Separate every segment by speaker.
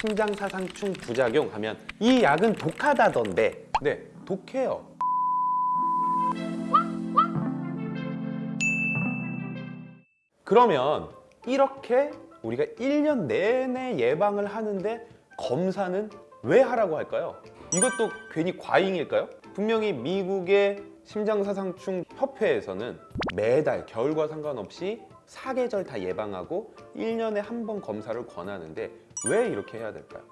Speaker 1: 심장사상충 부작용 하면 이 약은 독하다던데 네 독해요 그러면 이렇게 우리가 1년 내내 예방을 하는데 검사는 왜 하라고 할까요? 이것도 괜히 과잉일까요? 분명히 미국의 심장사상충 협회에서는 매달 겨울과 상관없이 사계절 다 예방하고 1년에 한 번 검사를 권하는데 왜 이렇게 해야 될까요?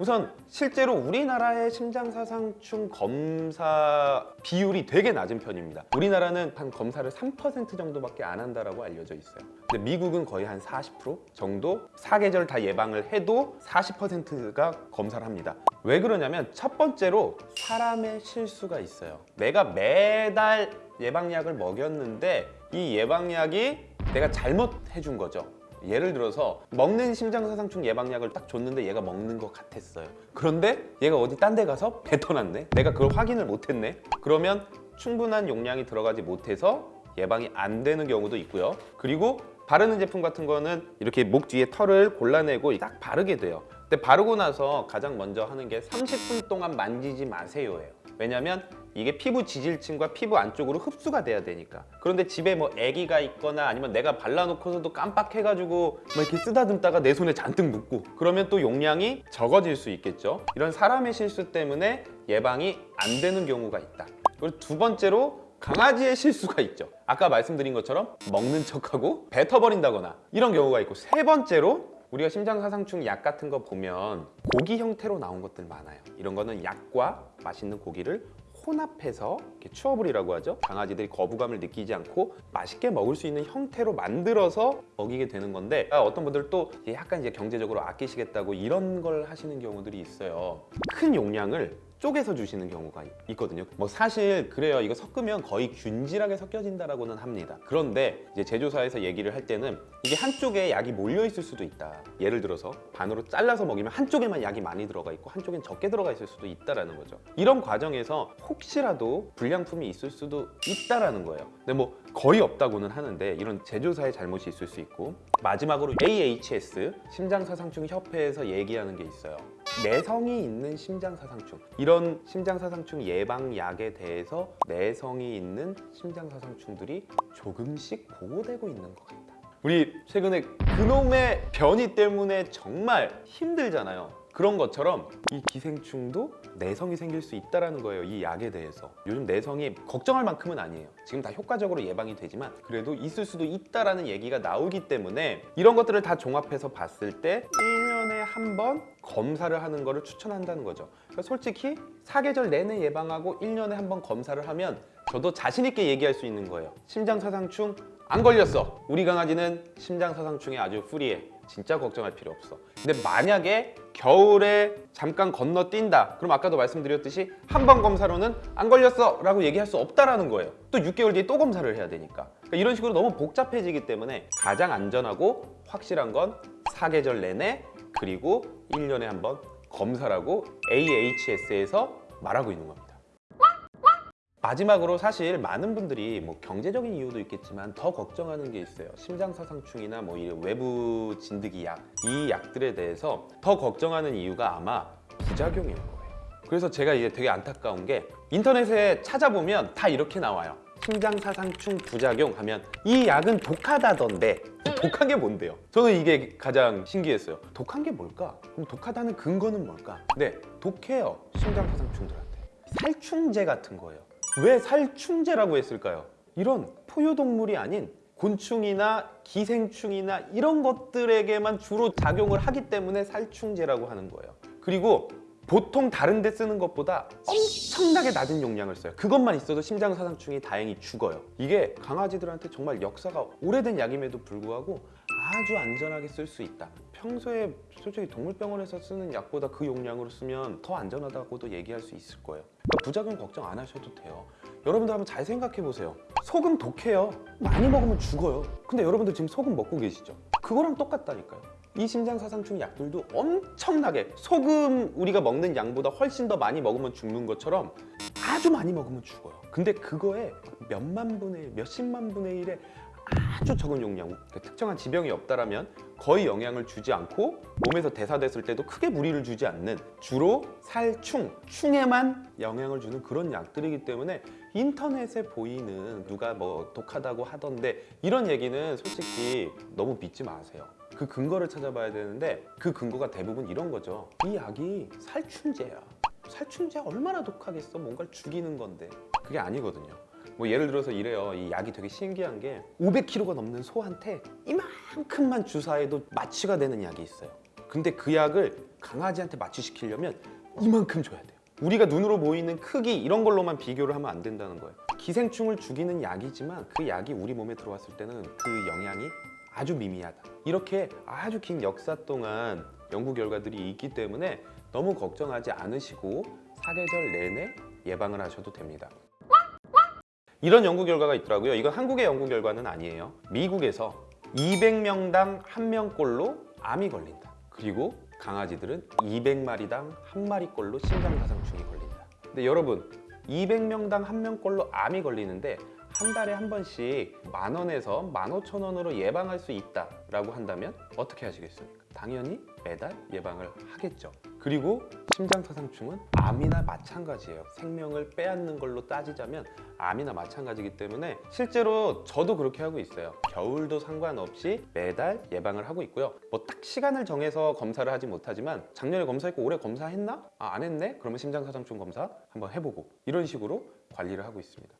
Speaker 1: 우선 실제로 우리나라의 심장사상충 검사 비율이 되게 낮은 편입니다. 우리나라는 한 검사를 3% 정도밖에 안 한다라고 알려져 있어요. 근데 미국은 거의 한 40% 정도 사계절 다 예방을 해도 40%가 검사를 합니다. 왜 그러냐면 첫 번째로 사람의 실수가 있어요. 내가 매달 예방약을 먹였는데 이 예방약이 내가 잘못 해준 거죠. 예를 들어서 먹는 심장사상충 예방약을 딱 줬는데 얘가 먹는 것 같았어요. 그런데 얘가 어디 딴 데 가서 뱉어놨네. 내가 그걸 확인을 못했네. 그러면 충분한 용량이 들어가지 못해서 예방이 안 되는 경우도 있고요. 그리고 바르는 제품 같은 거는 이렇게 목 뒤에 털을 골라내고 딱 바르게 돼요. 근데 바르고 나서 가장 먼저 하는 게 30분 동안 만지지 마세요예요 왜냐면 이게 피부 지질층과 피부 안쪽으로 흡수가 돼야 되니까. 그런데 집에 뭐 아기가 있거나 아니면 내가 발라놓고서도 깜빡해가지고 뭐 이렇게 쓰다듬다가 내 손에 잔뜩 묻고 그러면 또 용량이 적어질 수 있겠죠. 이런 사람의 실수 때문에 예방이 안 되는 경우가 있다. 그리고 두 번째로 강아지의 실수가 있죠. 아까 말씀드린 것처럼 먹는 척하고 뱉어버린다거나 이런 경우가 있고 세 번째로 우리가 심장사상충 약 같은 거 보면 고기 형태로 나온 것들 많아요. 이런 거는 약과 맛있는 고기를 혼합해서 이렇게 추어불이라고 하죠. 강아지들이 거부감을 느끼지 않고 맛있게 먹을 수 있는 형태로 만들어서 먹이게 되는 건데 아, 어떤 분들 또 약간 이제 경제적으로 아끼시겠다고 이런 걸 하시는 경우들이 있어요. 큰 용량을 쪼개서 주시는 경우가 있거든요. 뭐 사실 그래요. 이거 섞으면 거의 균질하게 섞여진다라고는 합니다. 그런데 이제 제조사에서 얘기를 할 때는 이게 한쪽에 약이 몰려 있을 수도 있다. 예를 들어서 반으로 잘라서 먹이면 한쪽에만 약이 많이 들어가 있고 한쪽엔 적게 들어가 있을 수도 있다라는 거죠. 이런 과정에서 혹시라도 불량품이 있을 수도 있다라는 거예요. 근데 뭐 거의 없다고는 하는데 이런 제조사의 잘못이 있을 수 있고 마지막으로 AHS 심장사상충 협회에서 얘기하는 게 있어요 내성이 있는 심장사상충. 이런 심장사상충 예방약에 대해서 내성이 있는 심장사상충들이 조금씩 보고되고 있는 것 같다. 우리 최근에 그놈의 변이 때문에 정말 힘들잖아요. 그런 것처럼 이 기생충도 내성이 생길 수 있다는 거예요 이 약에 대해서. 요즘 내성이 걱정할 만큼은 아니에요. 지금 다 효과적으로 예방이 되지만 그래도 있을 수도 있다라는 얘기가 나오기 때문에 이런 것들을 다 종합해서 봤을 때 1년에 한 번 검사를 하는 거를 추천한다는 거죠. 그러니까 솔직히 사계절 내내 예방하고 1년에 한 번 검사를 하면 저도 자신 있게 얘기할 수 있는 거예요. 심장사상충 안 걸렸어. 우리 강아지는 심장사상충에 아주 프리해. 진짜 걱정할 필요 없어. 근데 만약에 겨울에 잠깐 건너뛴다. 그럼 아까도 말씀드렸듯이 한 번 검사로는 안 걸렸어 라고 얘기할 수 없다라는 거예요. 또 6개월 뒤에 또 검사를 해야 되니까. 그러니까 이런 식으로 너무 복잡해지기 때문에 가장 안전하고 확실한 건 사계절 내내 그리고 1년에 한 번 검사라고 AHS에서 말하고 있는 겁니다. 마지막으로 사실 많은 분들이 뭐 경제적인 이유도 있겠지만 더 걱정하는 게 있어요. 심장사상충이나 뭐 이런 외부 진드기 약 이 약들에 대해서 더 걱정하는 이유가 아마 부작용일 거예요. 그래서 제가 이제 되게 안타까운 게 인터넷에 찾아보면 다 이렇게 나와요 심장사상충 부작용 하면 이 약은 독하다던데 독한 게 뭔데요? 저는 이게 가장 신기했어요 독한 게 뭘까? 그럼 독하다는 근거는 뭘까? 네, 독해요 심장사상충들한테 살충제 같은 거예요 왜 살충제라고 했을까요? 이런 포유동물이 아닌 곤충이나 기생충이나 이런 것들에게만 주로 작용을 하기 때문에 살충제라고 하는 거예요 그리고 보통 다른 데 쓰는 것보다 엄청나게 낮은 용량을 써요. 그것만 있어도 심장사상충이 다행히 죽어요. 이게 강아지들한테 정말 역사가 오래된 약임에도 불구하고 아주 안전하게 쓸 수 있다. 평소에 솔직히 동물병원에서 쓰는 약보다 그 용량으로 쓰면 더 안전하다고도 얘기할 수 있을 거예요. 그러니까 부작용 걱정 안 하셔도 돼요. 여러분들 한번 잘 생각해 보세요. 소금 독해요. 많이 먹으면 죽어요. 근데 여러분들 지금 소금 먹고 계시죠? 그거랑 똑같다니까요 이 심장사상충 약들도 엄청나게 소금 우리가 먹는 양보다 훨씬 더 많이 먹으면 죽는 것처럼 아주 많이 먹으면 죽어요. 근데 그거에 몇만 분의 일, 몇십만 분의 일의 아주 적은 용량, 그 특정한 지병이 없다라면 거의 영향을 주지 않고 몸에서 대사됐을 때도 크게 무리를 주지 않는 주로 살충, 충에만 영향을 주는 그런 약들이기 때문에 인터넷에 보이는 누가 뭐 독하다고 하던데 이런 얘기는 솔직히 너무 믿지 마세요. 그 근거를 찾아봐야 되는데 그 근거가 대부분 이런 거죠. 이 약이 살충제야. 살충제 얼마나 독하겠어? 뭔가를 죽이는 건데. 그게 아니거든요. 뭐 예를 들어서 이래요. 이 약이 되게 신기한 게 500kg가 넘는 소한테 이만큼만 주사해도 마취가 되는 약이 있어요. 근데 그 약을 강아지한테 마취시키려면 이만큼 줘야 돼요. 우리가 눈으로 보이는 크기 이런 걸로만 비교를 하면 안 된다는 거예요. 기생충을 죽이는 약이지만 그 약이 우리 몸에 들어왔을 때는 그 영향이 아주 미미하다. 이렇게 아주 긴 역사 동안 연구 결과들이 있기 때문에 너무 걱정하지 않으시고 사계절 내내 예방을 하셔도 됩니다. 이런 연구 결과가 있더라고요. 이건 한국의 연구 결과는 아니에요. 미국에서 200명당 1명꼴로 암이 걸린다. 그리고 강아지들은 200마리당 1마리꼴로 심장사상충이 걸린다. 근데 여러분 200명당 1명꼴로 암이 걸리는데 한 달에 한 번씩 만 원에서 만 오천 원으로 예방할 수 있다라고 한다면 어떻게 하시겠습니까? 당연히 매달 예방을 하겠죠. 그리고 심장사상충은 암이나 마찬가지예요. 생명을 빼앗는 걸로 따지자면 암이나 마찬가지이기 때문에 실제로 저도 그렇게 하고 있어요. 겨울도 상관없이 매달 예방을 하고 있고요. 뭐 딱 시간을 정해서 검사를 하지 못하지만 작년에 검사했고 올해 검사했나? 아, 안 했네? 그러면 심장사상충 검사 한번 해보고 이런 식으로 관리를 하고 있습니다.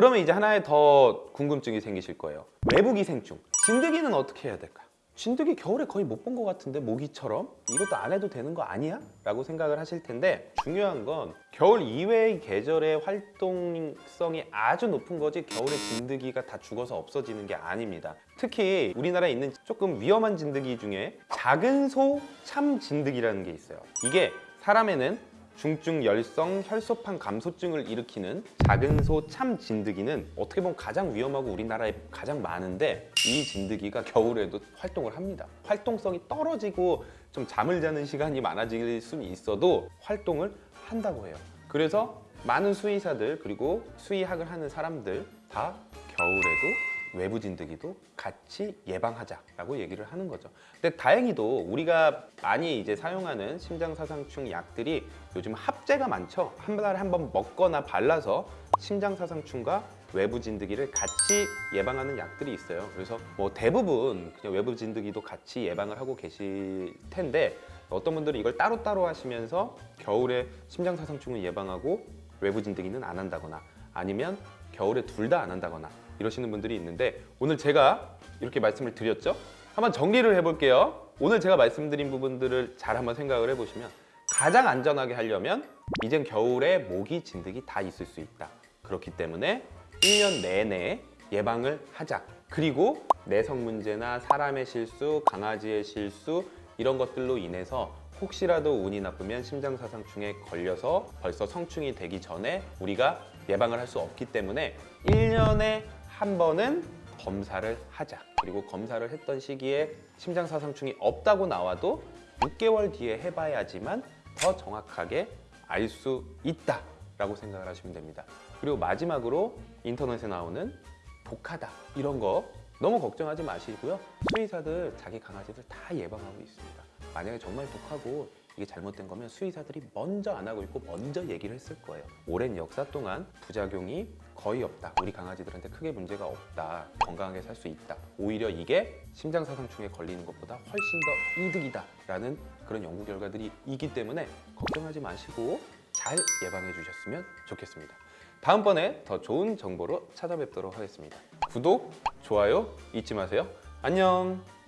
Speaker 1: 그러면 이제 하나의 더 궁금증이 생기실 거예요. 외부 기생충. 진드기는 어떻게 해야 될까요? 진드기 겨울에 거의 못 본 것 같은데 모기처럼 이것도 안 해도 되는 거 아니야? 라고 생각을 하실 텐데 중요한 건 겨울 이외의 계절의 활동성이 아주 높은 거지 겨울에 진드기가 다 죽어서 없어지는 게 아닙니다. 특히 우리나라에 있는 조금 위험한 진드기 중에 작은 소 참 진드기라는 게 있어요. 이게 사람에는 중증 열성 혈소판 감소증을 일으키는 작은 소 참 진드기는 어떻게 보면 가장 위험하고 우리나라에 가장 많은데 이 진드기가 겨울에도 활동을 합니다. 활동성이 떨어지고 좀 잠을 자는 시간이 많아질 수는 있어도 활동을 한다고 해요. 그래서 많은 수의사들 그리고 수의학을 하는 사람들 다 겨울에도 외부 진드기도 같이 예방하자라고 얘기를 하는 거죠. 근데 다행히도 우리가 많이 이제 사용하는 심장사상충 약들이 요즘 합제가 많죠. 한 달에 한 번 먹거나 발라서 심장사상충과 외부 진드기를 같이 예방하는 약들이 있어요. 그래서 뭐 대부분 그냥 외부 진드기도 같이 예방을 하고 계실 텐데 어떤 분들은 이걸 따로따로 하시면서 겨울에 심장사상충을 예방하고 외부 진드기는 안 한다거나 아니면 겨울에 둘 다 안 한다거나 이러시는 분들이 있는데 오늘 제가 이렇게 말씀을 드렸죠? 한번 정리를 해볼게요. 오늘 제가 말씀드린 부분들을 잘 한번 생각을 해보시면 가장 안전하게 하려면 이젠 겨울에 모기, 진드기 다 있을 수 있다. 그렇기 때문에 1년 내내 예방을 하자. 그리고 내성 문제나 사람의 실수, 강아지의 실수 이런 것들로 인해서 혹시라도 운이 나쁘면 심장사상충에 걸려서 벌써 성충이 되기 전에 우리가 예방을 할 수 없기 때문에 1년에 한 번은 검사를 하자. 그리고 검사를 했던 시기에 심장사상충이 없다고 나와도 6개월 뒤에 해봐야지만 더 정확하게 알 수 있다 라고 생각을 하시면 됩니다. 그리고 마지막으로 인터넷에 나오는 독하다 이런 거 너무 걱정하지 마시고요. 수의사들 자기 강아지들 다 예방하고 있습니다. 만약에 정말 독하고 이게 잘못된 거면 수의사들이 먼저 안 하고 있고 먼저 얘기를 했을 거예요. 오랜 역사 동안 부작용이 거의 없다. 우리 강아지들한테 크게 문제가 없다. 건강하게 살 수 있다. 오히려 이게 심장사상충에 걸리는 것보다 훨씬 더 이득이다 라는 그런 연구 결과들이 있기 때문에 걱정하지 마시고 잘 예방해 주셨으면 좋겠습니다. 다음번에 더 좋은 정보로 찾아뵙도록 하겠습니다. 구독, 좋아요 잊지 마세요. 안녕.